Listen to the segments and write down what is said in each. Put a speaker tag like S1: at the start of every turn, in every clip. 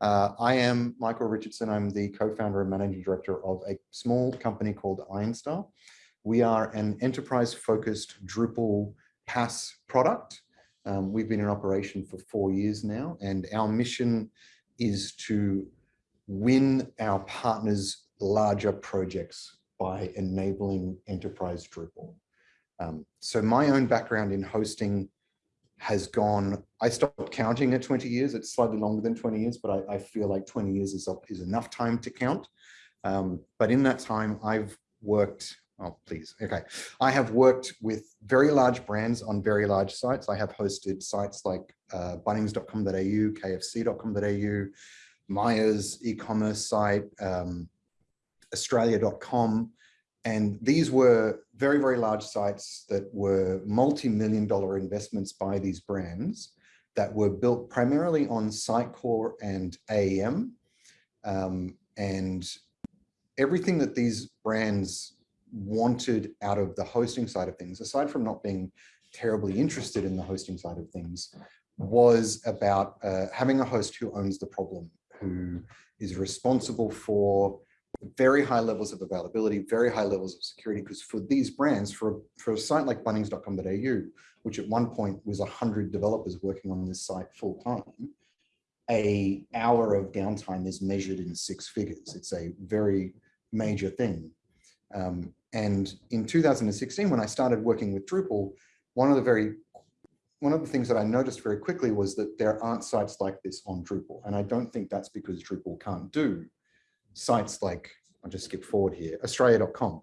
S1: Uh, I am Michael Richardson. I'm the co-founder and managing director of a small company called Ironstar. We are an enterprise-focused Drupal PaaS product. Um, we've been in operation for four years now, and our mission is to win our partners larger projects by enabling enterprise Drupal. Um, so my own background in hosting has gone, I stopped counting at 20 years. It's slightly longer than 20 years, but I, I feel like 20 years is, is enough time to count. Um, but in that time, I've worked, oh, please, okay. I have worked with very large brands on very large sites. I have hosted sites like uh, bunnings.com.au, kfc.com.au, Myer's e-commerce site, um, australia.com, and these were very, very large sites that were multi-million dollar investments by these brands that were built primarily on Sitecore and AEM. Um, and everything that these brands wanted out of the hosting side of things, aside from not being terribly interested in the hosting side of things, was about uh, having a host who owns the problem, who is responsible for very high levels of availability, very high levels of security, because for these brands, for, for a site like bunnings.com.au, which at one point was 100 developers working on this site full time, a hour of downtime is measured in six figures. It's a very major thing. Um, and in 2016, when I started working with Drupal, one of the very one of the things that I noticed very quickly was that there aren't sites like this on Drupal. And I don't think that's because Drupal can't do sites like, I'll just skip forward here, Australia.com.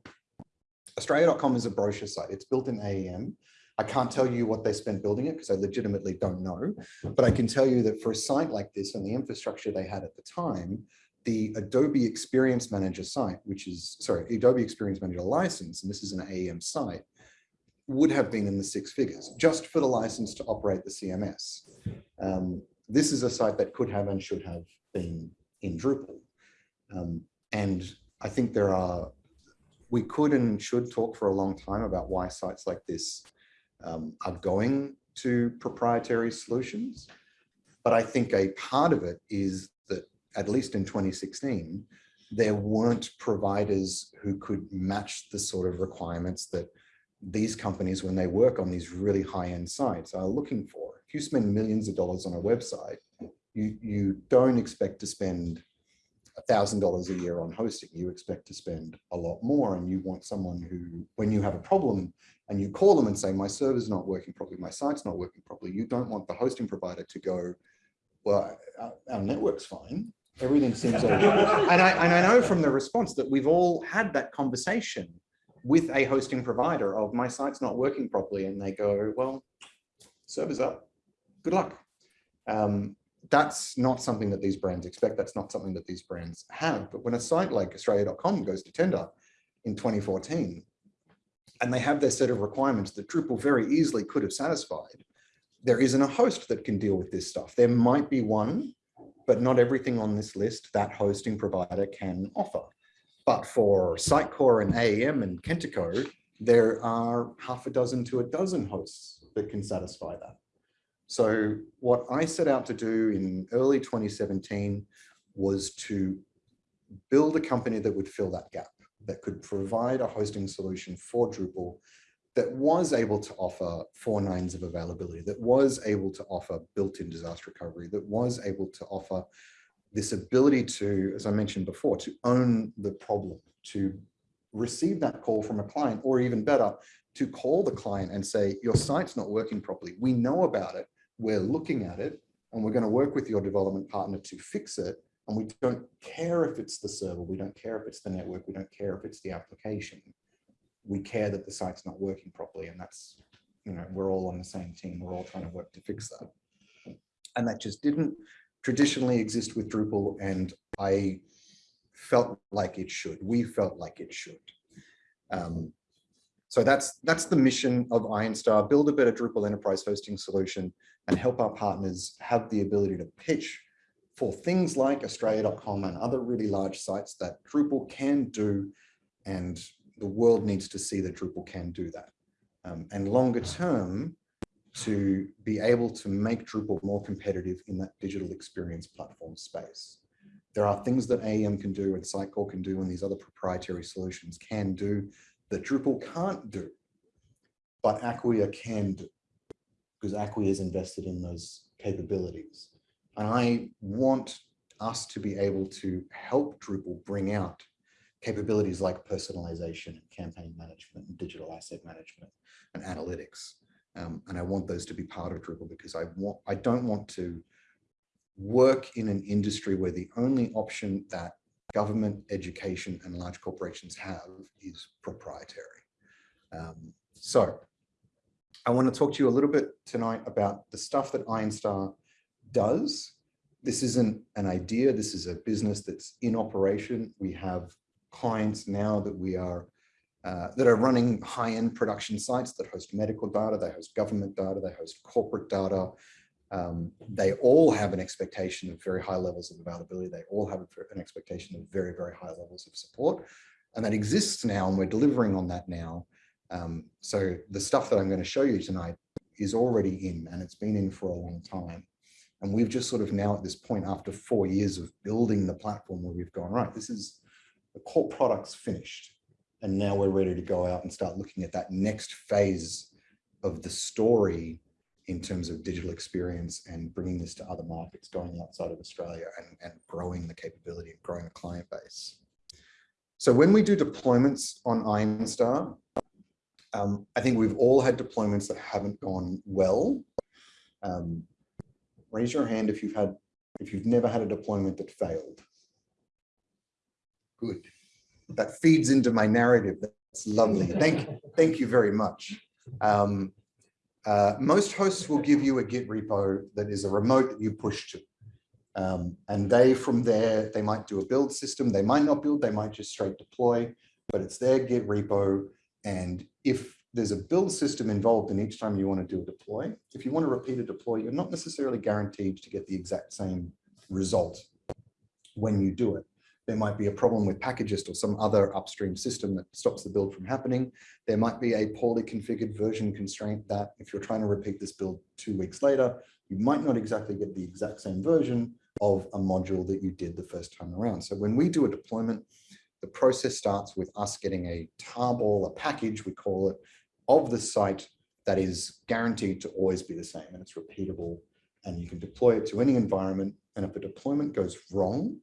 S1: Australia.com is a brochure site. It's built in AEM. I can't tell you what they spent building it because I legitimately don't know, but I can tell you that for a site like this and the infrastructure they had at the time, the Adobe Experience Manager site, which is, sorry, Adobe Experience Manager license, and this is an AEM site, would have been in the six figures just for the license to operate the CMS. Um, this is a site that could have and should have been in Drupal. Um, and I think there are, we could and should talk for a long time about why sites like this um, are going to proprietary solutions. But I think a part of it is that, at least in 2016, there weren't providers who could match the sort of requirements that these companies, when they work on these really high-end sites, are looking for. If you spend millions of dollars on a website, you, you don't expect to spend $1,000 a year on hosting, you expect to spend a lot more and you want someone who, when you have a problem and you call them and say, my server's not working properly, my site's not working properly, you don't want the hosting provider to go, well, our, our network's fine, everything seems okay. and, I, and I know from the response that we've all had that conversation with a hosting provider of my site's not working properly and they go, well, server's up, good luck. Um, that's not something that these brands expect. That's not something that these brands have. But when a site like Australia.com goes to tender in 2014, and they have their set of requirements that Drupal very easily could have satisfied, there isn't a host that can deal with this stuff. There might be one, but not everything on this list that hosting provider can offer. But for Sitecore and AEM and Kentico, there are half a dozen to a dozen hosts that can satisfy that. So what I set out to do in early 2017 was to build a company that would fill that gap, that could provide a hosting solution for Drupal that was able to offer four nines of availability, that was able to offer built-in disaster recovery, that was able to offer this ability to, as I mentioned before, to own the problem, to receive that call from a client, or even better, to call the client and say, your site's not working properly. We know about it we're looking at it and we're going to work with your development partner to fix it. And we don't care if it's the server, we don't care if it's the network, we don't care if it's the application. We care that the site's not working properly. And that's, you know, we're all on the same team. We're all trying to work to fix that. And that just didn't traditionally exist with Drupal. And I felt like it should. We felt like it should. Um, so that's that's the mission of Ironstar, build a better Drupal enterprise hosting solution and help our partners have the ability to pitch for things like Australia.com and other really large sites that Drupal can do. And the world needs to see that Drupal can do that. Um, and longer term, to be able to make Drupal more competitive in that digital experience platform space. There are things that AEM can do and Sitecore can do and these other proprietary solutions can do that Drupal can't do, but Acquia can do because Acquia is invested in those capabilities. And I want us to be able to help Drupal bring out capabilities like personalization and campaign management and digital asset management and analytics. Um, and I want those to be part of Drupal because I want I don't want to work in an industry where the only option that government, education, and large corporations have is proprietary. Um, so I want to talk to you a little bit tonight about the stuff that Ironstar does. This isn't an idea, this is a business that's in operation. We have clients now that we are uh, that are running high-end production sites that host medical data, they host government data, they host corporate data. Um, they all have an expectation of very high levels of availability. They all have an expectation of very, very high levels of support. And that exists now, and we're delivering on that now. Um, so the stuff that I'm going to show you tonight is already in, and it's been in for a long time. And we've just sort of now at this point, after four years of building the platform where we've gone, right, this is the core product's finished. And now we're ready to go out and start looking at that next phase of the story in terms of digital experience and bringing this to other markets, going outside of Australia and, and growing the capability and growing the client base. So when we do deployments on Ironstar, um, I think we've all had deployments that haven't gone well. Um, raise your hand if you've had, if you've never had a deployment that failed. Good. That feeds into my narrative. That's lovely. Thank, thank you very much. Um, uh, most hosts will give you a Git repo that is a remote that you push to. Um, and they, from there, they might do a build system. They might not build, they might just straight deploy, but it's their Git repo. And if there's a build system involved in each time you want to do a deploy, if you want to repeat a deploy, you're not necessarily guaranteed to get the exact same result when you do it. There might be a problem with Packagist or some other upstream system that stops the build from happening. There might be a poorly configured version constraint that if you're trying to repeat this build two weeks later, you might not exactly get the exact same version of a module that you did the first time around. So when we do a deployment, the process starts with us getting a tarball, a package, we call it, of the site that is guaranteed to always be the same and it's repeatable and you can deploy it to any environment. And if a deployment goes wrong,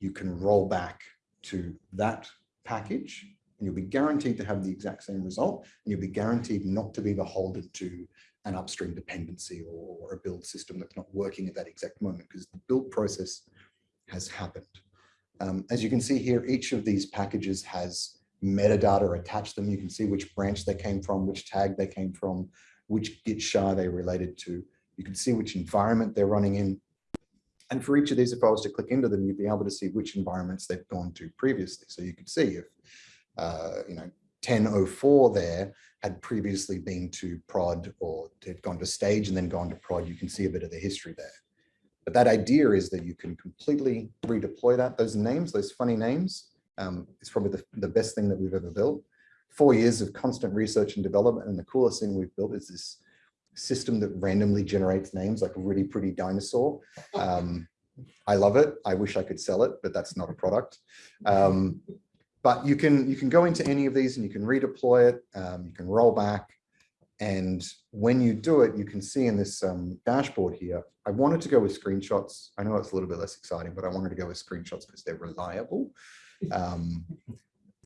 S1: you can roll back to that package and you'll be guaranteed to have the exact same result and you'll be guaranteed not to be beholden to an upstream dependency or, or a build system that's not working at that exact moment because the build process has happened. Um, as you can see here, each of these packages has metadata attached to them. You can see which branch they came from, which tag they came from, which Git SHA they related to. You can see which environment they're running in. And for each of these, if I was to click into them, you'd be able to see which environments they've gone to previously. So you could see if, uh, you know, 1004 there had previously been to prod or had gone to stage and then gone to prod, you can see a bit of the history there. But that idea is that you can completely redeploy that. Those names, those funny names, um, is probably the, the best thing that we've ever built. Four years of constant research and development. And the coolest thing we've built is this system that randomly generates names like a really pretty dinosaur. Um, I love it. I wish I could sell it, but that's not a product. Um, but you can you can go into any of these and you can redeploy it. Um, you can roll back. And when you do it, you can see in this um, dashboard here, I wanted to go with screenshots. I know it's a little bit less exciting, but I wanted to go with screenshots because they're reliable. Um,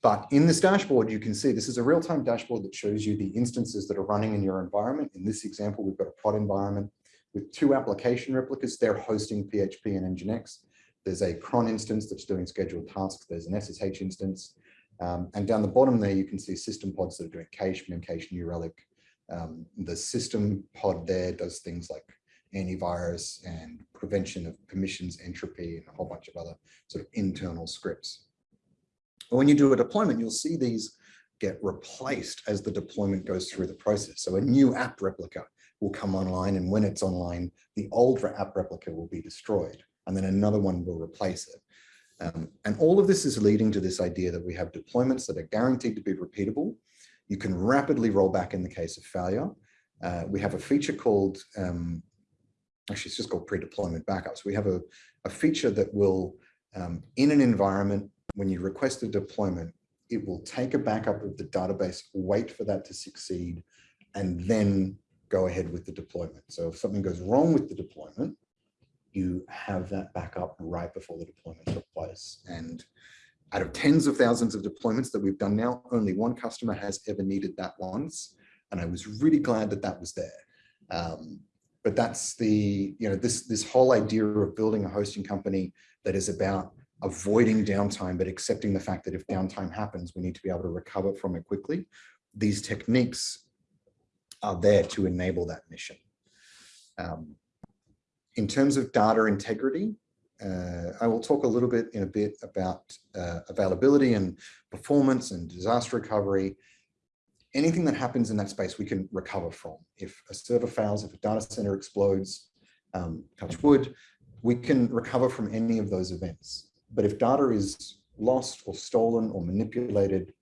S1: but in this dashboard, you can see this is a real-time dashboard that shows you the instances that are running in your environment. In this example, we've got a pod environment with two application replicas. They're hosting PHP and Nginx. There's a cron instance that's doing scheduled tasks. There's an SSH instance. Um, and down the bottom there, you can see system pods that are doing cache, memcache, New Relic. Um, the system pod there does things like antivirus and prevention of permissions entropy and a whole bunch of other sort of internal scripts But when you do a deployment, you'll see these get replaced as the deployment goes through the process. So a new app replica will come online and when it's online, the old app replica will be destroyed and then another one will replace it. Um, and all of this is leading to this idea that we have deployments that are guaranteed to be repeatable. You can rapidly roll back in the case of failure. Uh, we have a feature called, um, actually it's just called pre-deployment backups. We have a, a feature that will, um, in an environment, when you request a deployment, it will take a backup of the database, wait for that to succeed, and then go ahead with the deployment. So if something goes wrong with the deployment, you have that backup right before the deployment took place. And out of tens of thousands of deployments that we've done now, only one customer has ever needed that once. And I was really glad that that was there. Um, but that's the, you know, this, this whole idea of building a hosting company that is about avoiding downtime, but accepting the fact that if downtime happens, we need to be able to recover from it quickly. These techniques are there to enable that mission. Um, in terms of data integrity, uh, I will talk a little bit in a bit about uh, availability and performance and disaster recovery. Anything that happens in that space we can recover from. If a server fails, if a data center explodes, um, touch wood, we can recover from any of those events. But if data is lost or stolen or manipulated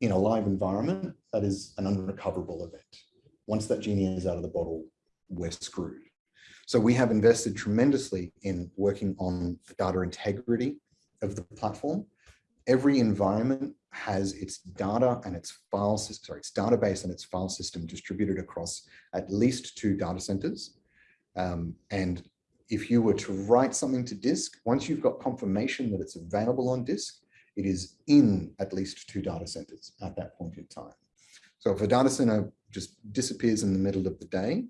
S1: in a live environment, that is an unrecoverable event. Once that genie is out of the bottle, we're screwed. So we have invested tremendously in working on the data integrity of the platform. Every environment has its data and its file system, sorry, its database and its file system distributed across at least two data centers. Um, and if you were to write something to disk, once you've got confirmation that it's available on disk, it is in at least two data centers at that point in time. So if a data center just disappears in the middle of the day,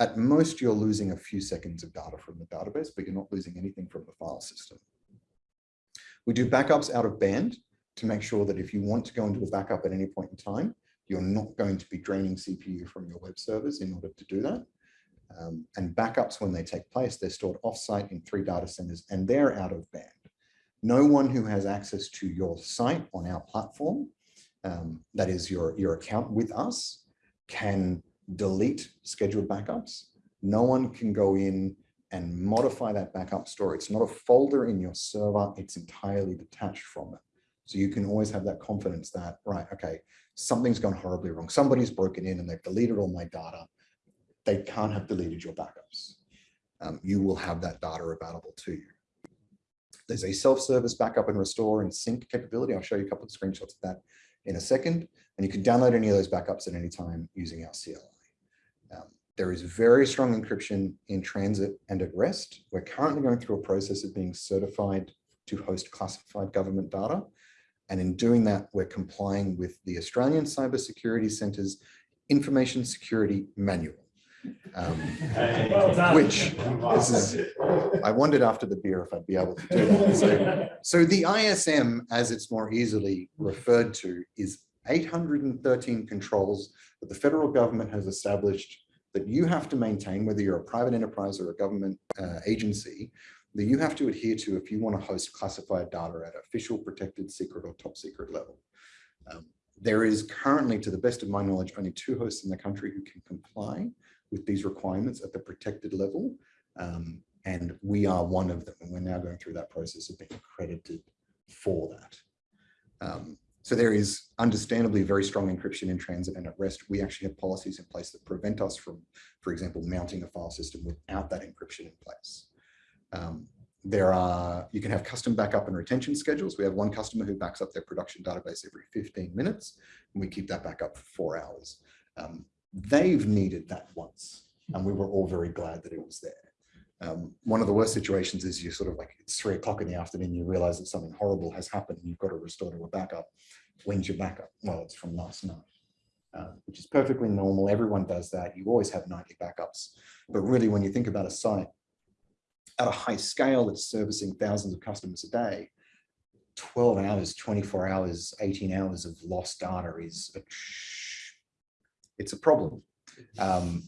S1: at most you're losing a few seconds of data from the database, but you're not losing anything from the file system. We do backups out of band to make sure that if you want to go into a backup at any point in time, you're not going to be draining CPU from your web servers in order to do that. Um, and backups, when they take place, they're stored offsite in three data centers and they're out of band. No one who has access to your site on our platform, um, that is your, your account with us, can delete scheduled backups. No one can go in and modify that backup store. It's not a folder in your server, it's entirely detached from it. So you can always have that confidence that, right, okay, something's gone horribly wrong. Somebody's broken in and they've deleted all my data. They can't have deleted your backups. Um, you will have that data available to you. There's a self-service backup and restore and sync capability. I'll show you a couple of screenshots of that in a second. And you can download any of those backups at any time using our CLI. There is very strong encryption in transit and at rest. We're currently going through a process of being certified to host classified government data. And in doing that, we're complying with the Australian Cybersecurity Centre's Information Security Manual. Um, which is, I wondered after the beer if I'd be able to do that. So, so the ISM, as it's more easily referred to, is 813 controls that the federal government has established that you have to maintain, whether you're a private enterprise or a government uh, agency, that you have to adhere to if you want to host classified data at official, protected, secret, or top secret level. Um, there is currently, to the best of my knowledge, only two hosts in the country who can comply with these requirements at the protected level. Um, and we are one of them. And we're now going through that process of being accredited for that. Um, so there is understandably very strong encryption in transit and at rest. We actually have policies in place that prevent us from, for example, mounting a file system without that encryption in place. Um, there are, you can have custom backup and retention schedules. We have one customer who backs up their production database every 15 minutes, and we keep that backup for four hours. Um, they've needed that once, and we were all very glad that it was there. Um, one of the worst situations is you sort of like, it's three o'clock in the afternoon, you realize that something horrible has happened and you've got to restore to a backup. When's your backup? Well, it's from last night, uh, which is perfectly normal. Everyone does that. You always have nightly backups. But really, when you think about a site at a high scale that's servicing thousands of customers a day, 12 hours, 24 hours, 18 hours of lost data is a, it's a problem. Um,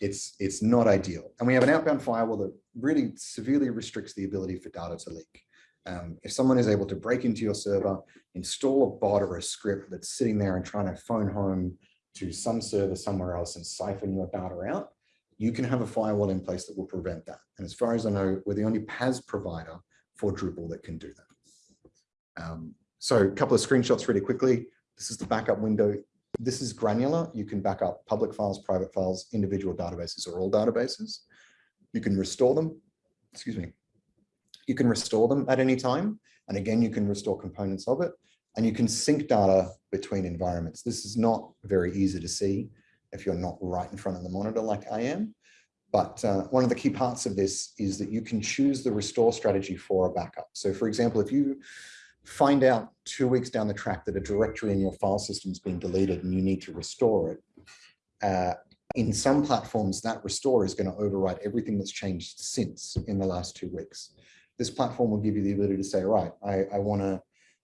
S1: it's it's not ideal. And we have an outbound firewall that really severely restricts the ability for data to leak. Um, if someone is able to break into your server, install a bot or a script that's sitting there and trying to phone home to some server somewhere else and siphon your data out, you can have a firewall in place that will prevent that. And as far as I know, we're the only PaaS provider for Drupal that can do that. Um, so a couple of screenshots really quickly. This is the backup window this is granular. You can back up public files, private files, individual databases, or all databases. You can restore them. Excuse me. You can restore them at any time. And again, you can restore components of it. And you can sync data between environments. This is not very easy to see if you're not right in front of the monitor like I am. But uh, one of the key parts of this is that you can choose the restore strategy for a backup. So for example, if you find out two weeks down the track that a directory in your file system has been deleted and you need to restore it, uh, in some platforms, that restore is going to overwrite everything that's changed since in the last two weeks. This platform will give you the ability to say, right, I, I want to,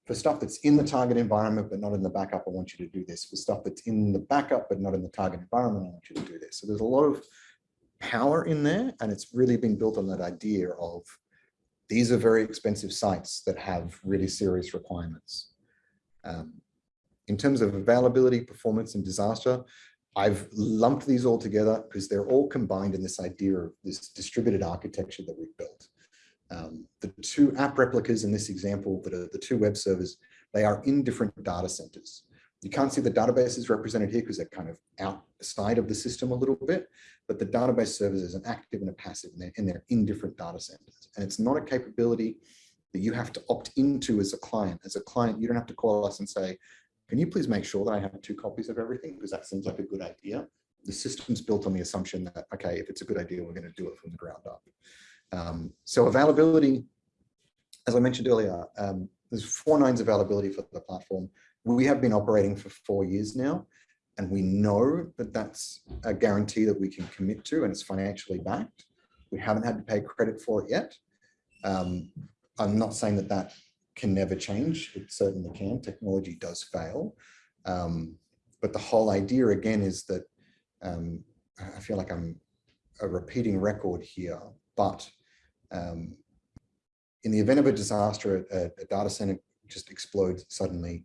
S1: for stuff that's in the target environment, but not in the backup, I want you to do this. For stuff that's in the backup, but not in the target environment, I want you to do this. So there's a lot of power in there, and it's really been built on that idea of these are very expensive sites that have really serious requirements. Um, in terms of availability, performance, and disaster, I've lumped these all together because they're all combined in this idea of this distributed architecture that we've built. Um, the two app replicas in this example that are the two web servers, they are in different data centers. You can't see the databases represented here because they're kind of outside of the system a little bit, but the database servers is an active and a passive and they're, and they're in different data centers. And it's not a capability that you have to opt into as a client. As a client, you don't have to call us and say, can you please make sure that I have two copies of everything? Because that seems like a good idea. The system's built on the assumption that, okay, if it's a good idea, we're going to do it from the ground up. Um, so availability, as I mentioned earlier, um, there's four nines availability for the platform. We have been operating for four years now, and we know that that's a guarantee that we can commit to and it's financially backed. We haven't had to pay credit for it yet. Um, I'm not saying that that can never change. It certainly can. Technology does fail. Um, but the whole idea again is that um, I feel like I'm a repeating record here, but um, in the event of a disaster, a, a data center just explodes suddenly,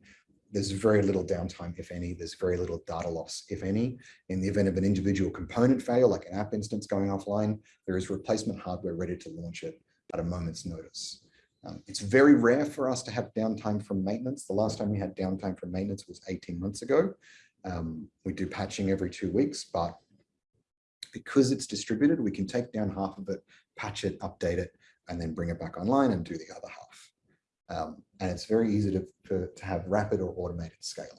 S1: there's very little downtime, if any. There's very little data loss, if any. In the event of an individual component failure, like an app instance going offline, there is replacement hardware ready to launch it at a moment's notice. Um, it's very rare for us to have downtime from maintenance. The last time we had downtime from maintenance was 18 months ago. Um, we do patching every two weeks, but because it's distributed, we can take down half of it, patch it, update it, and then bring it back online and do the other half. Um, and it's very easy to, to, to, have rapid or automated scaling.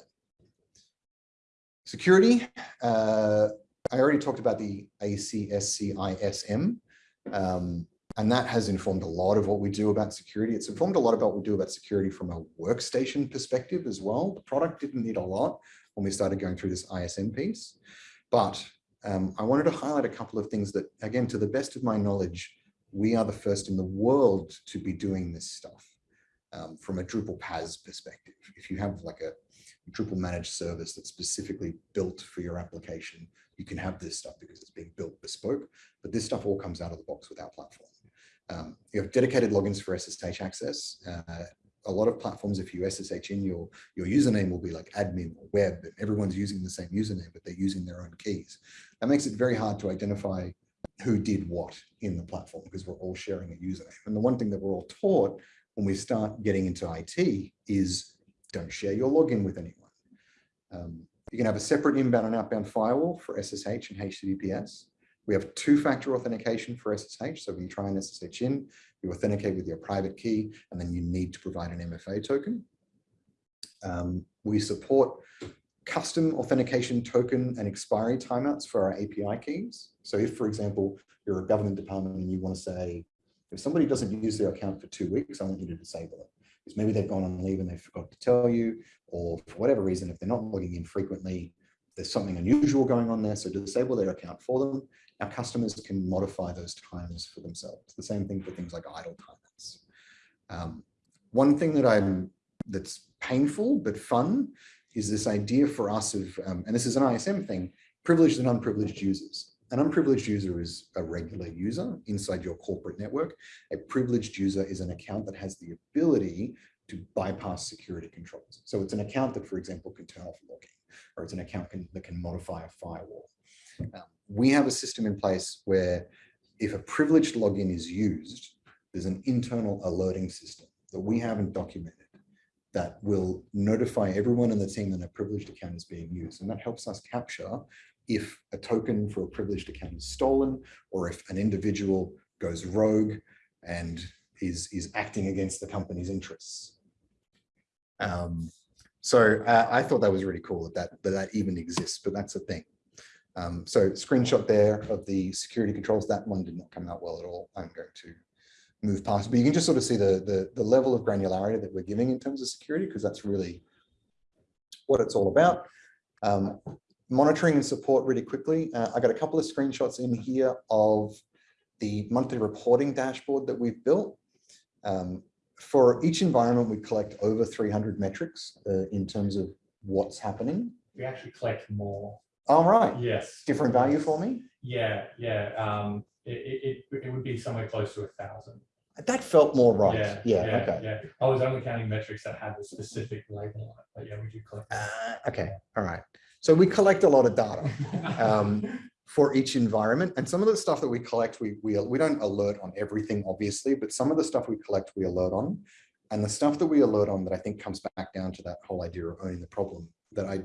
S1: Security, uh, I already talked about the ACSCISM, um, and that has informed a lot of what we do about security. It's informed a lot about what we do about security from a workstation perspective as well. The product didn't need a lot when we started going through this ISM piece, but um, I wanted to highlight a couple of things that, again, to the best of my knowledge, we are the first in the world to be doing this stuff um, from a Drupal PaaS perspective. If you have like a Drupal managed service that's specifically built for your application, you can have this stuff because it's being built bespoke, but this stuff all comes out of the box with our platform. Um, you have dedicated logins for SSH access. Uh, a lot of platforms, if you SSH in, your, your username will be like admin or web, everyone's using the same username, but they're using their own keys. That makes it very hard to identify who did what in the platform because we're all sharing a username. And the one thing that we're all taught when we start getting into IT is don't share your login with anyone. Um, you can have a separate inbound and outbound firewall for SSH and HTTPS. We have two-factor authentication for SSH. So when you try and SSH in, you authenticate with your private key, and then you need to provide an MFA token. Um, we support custom authentication token and expiry timeouts for our API keys. So if, for example, you're a government department and you want to say, if somebody doesn't use their account for two weeks, I want you to disable it. Because maybe they've gone on leave and they forgot to tell you, or for whatever reason, if they're not logging in frequently, there's something unusual going on there. So disable their account for them, our customers can modify those times for themselves. The same thing for things like idle timeouts. Um, one thing that I'm that's painful but fun is this idea for us of, um, and this is an ISM thing, privileged and unprivileged users. An unprivileged user is a regular user inside your corporate network. A privileged user is an account that has the ability to bypass security controls. So it's an account that, for example, can turn off logging, or it's an account can, that can modify a firewall. Um, we have a system in place where if a privileged login is used, there's an internal alerting system that we haven't documented that will notify everyone in the team that a privileged account is being used. And that helps us capture if a token for a privileged account is stolen or if an individual goes rogue and is, is acting against the company's interests. Um, so uh, I thought that was really cool that that, that, that even exists, but that's a thing. Um, so screenshot there of the security controls. That one did not come out well at all. I'm going to move past, but you can just sort of see the, the, the level of granularity that we're giving in terms of security, because that's really what it's all about. Um, monitoring and support really quickly. Uh, I got a couple of screenshots in here of the monthly reporting dashboard that we've built. Um, for each environment, we collect over 300 metrics uh, in terms of what's happening.
S2: We actually collect more.
S1: All right,
S2: Yes.
S1: different value for me.
S2: Yeah, yeah. Um, it, it, it would be somewhere close to a thousand.
S1: That felt more right.
S2: Yeah,
S1: Yeah,
S2: yeah,
S1: okay.
S2: yeah. I was only counting metrics that had the specific label on it, but yeah, we do collect.
S1: Uh, okay, all right. So we collect a lot of data. um, for each environment. And some of the stuff that we collect, we, we, we don't alert on everything, obviously, but some of the stuff we collect, we alert on. And the stuff that we alert on that I think comes back down to that whole idea of owning the problem that I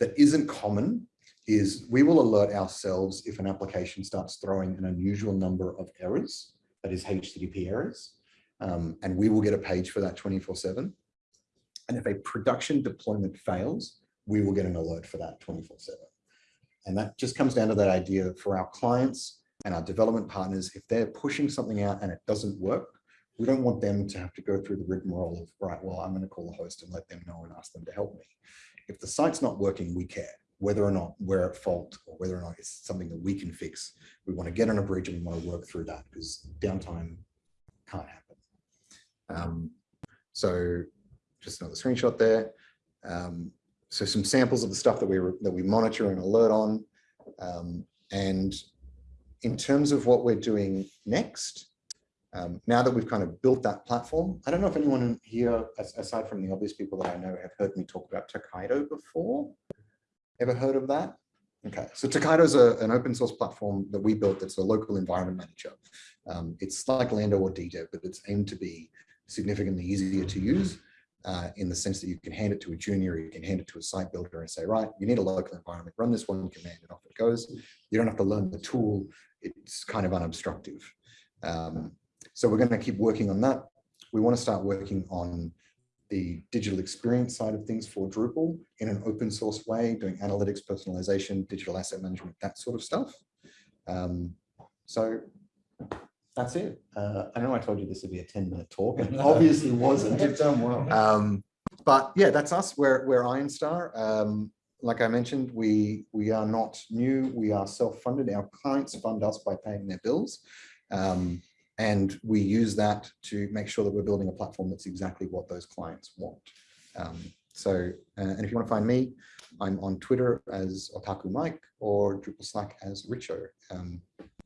S1: that isn't common is we will alert ourselves if an application starts throwing an unusual number of errors, that is HTTP errors. Um, and we will get a page for that 24 seven. And if a production deployment fails, we will get an alert for that 24 seven. And that just comes down to that idea for our clients and our development partners, if they're pushing something out and it doesn't work, we don't want them to have to go through the rigmarole of, right, well, I'm going to call the host and let them know and ask them to help me. If the site's not working, we care whether or not we're at fault or whether or not it's something that we can fix. We want to get on a bridge and we want to work through that because downtime can't happen. Um, so just another screenshot there. Um, so some samples of the stuff that we that we monitor and alert on. Um, and in terms of what we're doing next, um, now that we've kind of built that platform, I don't know if anyone here, aside from the obvious people that I know, have heard me talk about Tokaido before. Ever heard of that? Okay, so Tokaido is an open source platform that we built that's a local environment manager. Um, it's like Lando or DDEV, but it's aimed to be significantly easier to use uh, in the sense that you can hand it to a junior, you can hand it to a site builder and say, right, you need a local environment, run this one command and off it goes. You don't have to learn the tool. It's kind of unobstructive. Um, so we're going to keep working on that. We want to start working on the digital experience side of things for Drupal in an open source way, doing analytics, personalization, digital asset management, that sort of stuff. Um, so that's it. Uh, I know I told you this would be a 10 minute talk and obviously wasn't.
S3: You've done well.
S1: Um, but yeah, that's us. We're, we're Ironstar. Um, like I mentioned, we, we are not new. We are self-funded. Our clients fund us by paying their bills. Um, and we use that to make sure that we're building a platform that's exactly what those clients want. Um, so, uh, and if you want to find me, I'm on Twitter as Otaku Mike or Drupal Slack as Richo.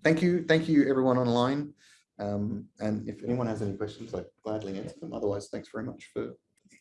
S1: Thank you. Thank you everyone online. Um, and if anyone has any questions, I'd gladly answer them. Otherwise, thanks very much for